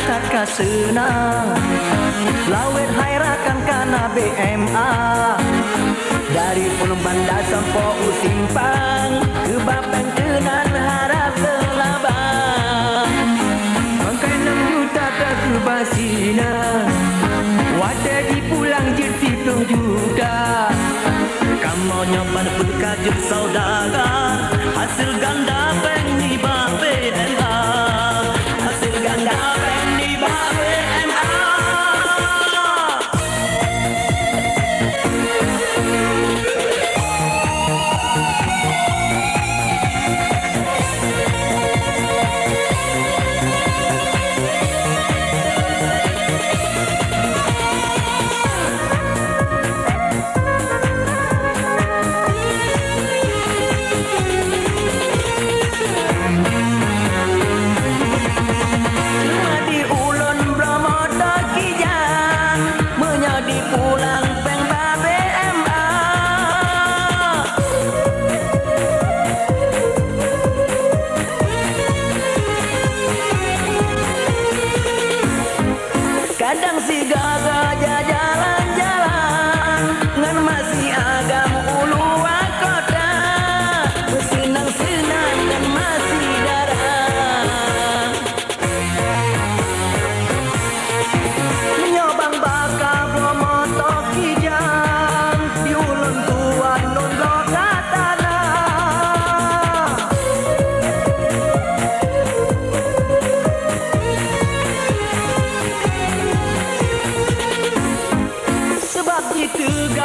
ka senang. Lawet hairakan kana BMA Dari Pulau Bandar sampai Usimpang Ke Bapang Kenan harap selabang. Bangkai enam juta ke Basina Wadah di pulang jersi pelung juta Kamu nyoban pun kajut saudara Hasil ganda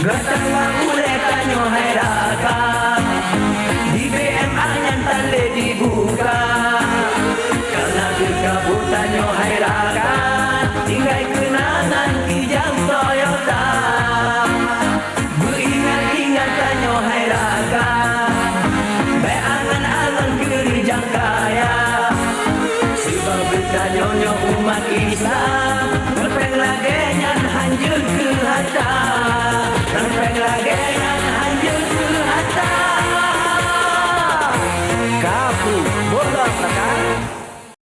Gatang boleh tanya hairakan Di BMA yang tanda dibuka Karena kekabutannya hairakan Tinggal